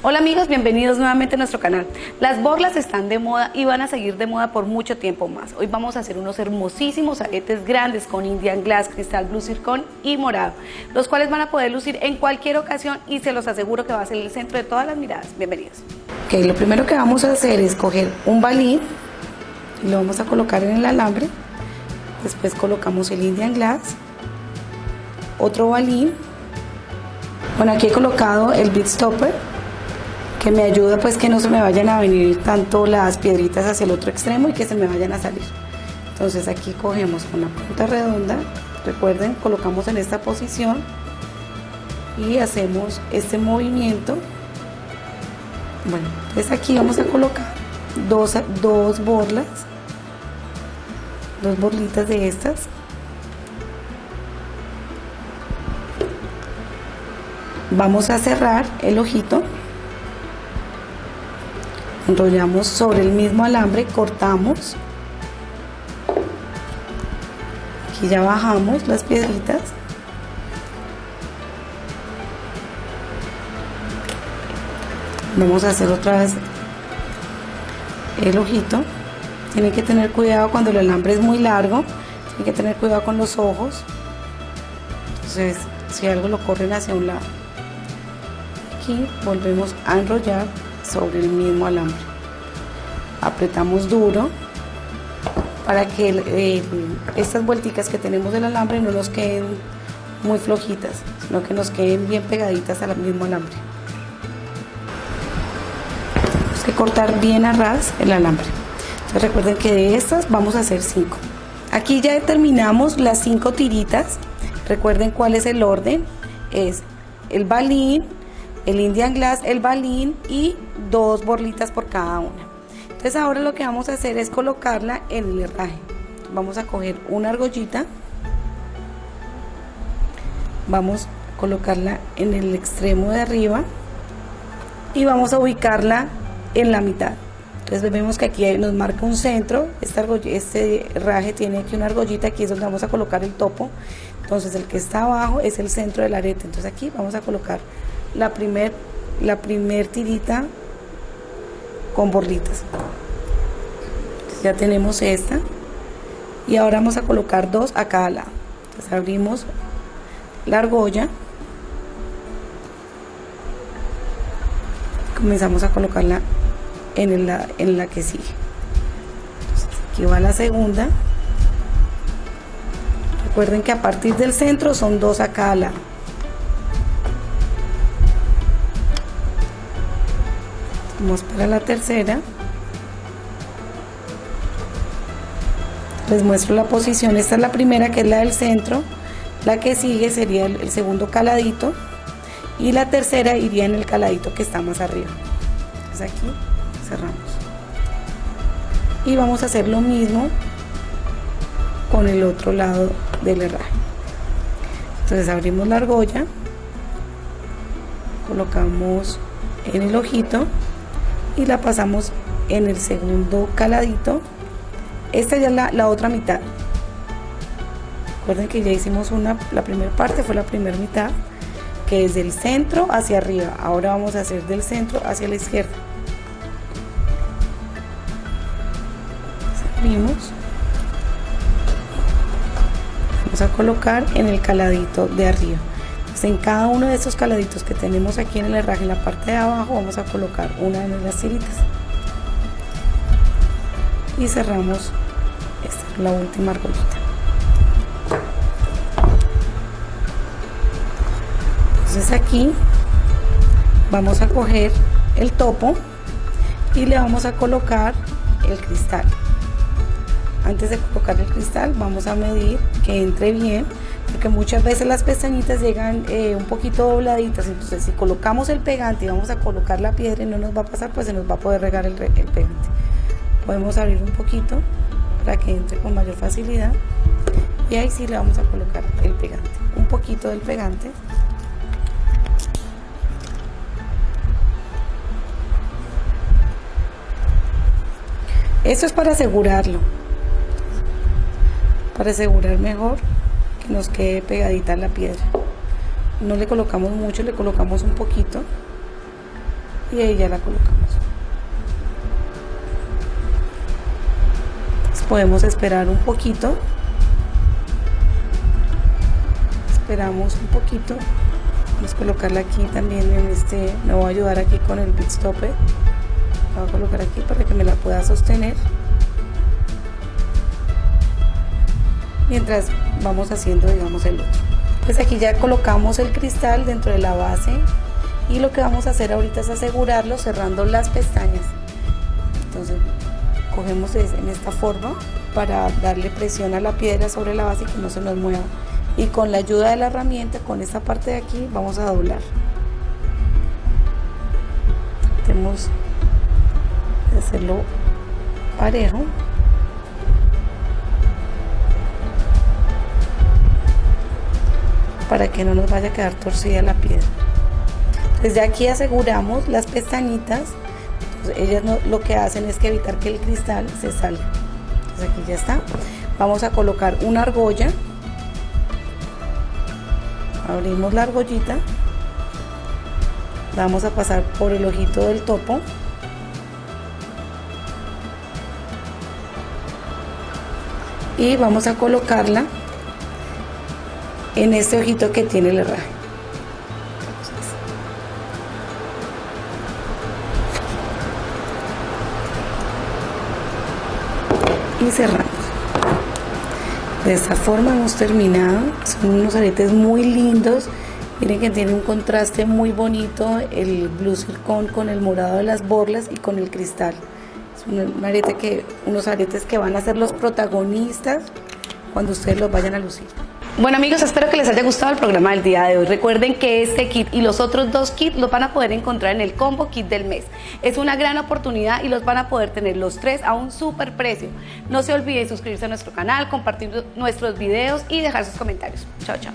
Hola amigos, bienvenidos nuevamente a nuestro canal. Las borlas están de moda y van a seguir de moda por mucho tiempo más. Hoy vamos a hacer unos hermosísimos aretes grandes con Indian Glass, cristal blue zircon y morado, los cuales van a poder lucir en cualquier ocasión y se los aseguro que va a ser el centro de todas las miradas. Bienvenidos. Ok, lo primero que vamos a hacer es coger un balín y lo vamos a colocar en el alambre. Después colocamos el Indian Glass, otro balín. Bueno, aquí he colocado el Beat Stopper que me ayuda pues que no se me vayan a venir tanto las piedritas hacia el otro extremo y que se me vayan a salir. Entonces aquí cogemos con la punta redonda, recuerden, colocamos en esta posición y hacemos este movimiento. Bueno, entonces aquí vamos a colocar dos, dos borlas, dos borlitas de estas. Vamos a cerrar el ojito enrollamos sobre el mismo alambre, cortamos, aquí ya bajamos las piedritas, vamos a hacer otra vez el ojito, tienen que tener cuidado cuando el alambre es muy largo, tienen que tener cuidado con los ojos, entonces si algo lo corren hacia un lado, aquí volvemos a enrollar sobre el mismo alambre. Apretamos duro para que estas vuelticas que tenemos del alambre no nos queden muy flojitas, sino que nos queden bien pegaditas al mismo alambre. Tenemos que cortar bien a ras el alambre. Recuerden que de estas vamos a hacer 5. Aquí ya determinamos las 5 tiritas. Recuerden cuál es el orden. Es el balín, el Indian Glass, el balín y dos borlitas por cada una. Entonces ahora lo que vamos a hacer es colocarla en el herraje. Vamos a coger una argollita, vamos a colocarla en el extremo de arriba y vamos a ubicarla en la mitad. Entonces vemos que aquí nos marca un centro, este, este herraje tiene aquí una argollita, aquí es donde vamos a colocar el topo. Entonces el que está abajo es el centro del arete. Entonces aquí vamos a colocar la primer, la primer tirita con borlitas. Ya tenemos esta y ahora vamos a colocar dos a cada lado. Entonces abrimos la argolla. Comenzamos a colocarla en la, en la que sigue. aquí va la segunda. Recuerden que a partir del centro son dos a cada lado. Vamos para la tercera. Les muestro la posición. Esta es la primera que es la del centro. La que sigue sería el, segundo caladito. Y la tercera iría en el caladito que está más arriba. Entonces aquí cerramos. Y vamos a hacer lo mismo con el otro lado del herraje. Entonces abrimos la argolla. Colocamos en el ojito y la pasamos en el segundo caladito. Esta ya es la, la otra mitad. Recuerden que ya hicimos una la primera parte fue la primera mitad que es del centro hacia arriba. Ahora vamos a hacer del centro hacia la izquierda. Abrimos vamos a colocar en el caladito de arriba en cada uno de estos caladitos que tenemos aquí en el herraje, en la parte de abajo, vamos a colocar una de las tiritas. Y cerramos la última argollita. Entonces aquí vamos a coger el topo y le vamos a colocar el cristal. Antes de colocar el cristal vamos a medir que entre bien porque muchas veces las pestañitas llegan eh, un poquito dobladitas, entonces si colocamos el pegante y vamos a colocar la piedra y no nos va a pasar, pues se nos va a poder regar el, el pegante. Podemos abrir un poquito para que entre con mayor facilidad y ahí sí le vamos a colocar el pegante, un poquito del pegante. Esto es para asegurarlo, para asegurar mejor nos quede pegadita la piedra no le colocamos mucho le colocamos un poquito y ahí ya la colocamos. podemos esperar un poquito. Esperamos un poquito. Vamos a colocarla aquí también en este, me voy a ayudar aquí con el bit stopper. La voy a colocar aquí para que me la pueda sostener. Mientras vamos haciendo, digamos, el otro. Pues aquí ya colocamos el cristal dentro de la base y lo que vamos a hacer ahorita es asegurarlo cerrando las pestañas. Entonces cogemos en esta forma para darle presión a la piedra sobre la base y que no se nos mueva y con la ayuda de la herramienta con esta parte de aquí vamos a doblar tenemos que hacerlo parejo para que no nos vaya a quedar torcida la piedra desde aquí aseguramos las pestañitas ellas lo que hacen es que evitar que el cristal se salga. Entonces aquí ya está. Vamos a colocar una argolla. Abrimos la argollita. Vamos a pasar por el ojito del topo. Y vamos a colocarla en este ojito que tiene el herraje y cerramos. De esta forma hemos terminado. Son unos aretes muy lindos. Miren que tiene un contraste muy bonito el blue zircon con el morado de las borlas y con el cristal. Es un arete que unos aretes que van a ser los protagonistas cuando ustedes los vayan a lucir bueno amigos, espero que les haya gustado el programa del día de hoy. Recuerden que este kit y los otros dos kits los van a poder encontrar en el combo kit del mes. Es una gran oportunidad y los van a poder tener los tres a un super precio. No se olviden suscribirse a nuestro canal, compartir nuestros videos y dejar sus comentarios. Chao, chao.